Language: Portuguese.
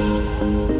Música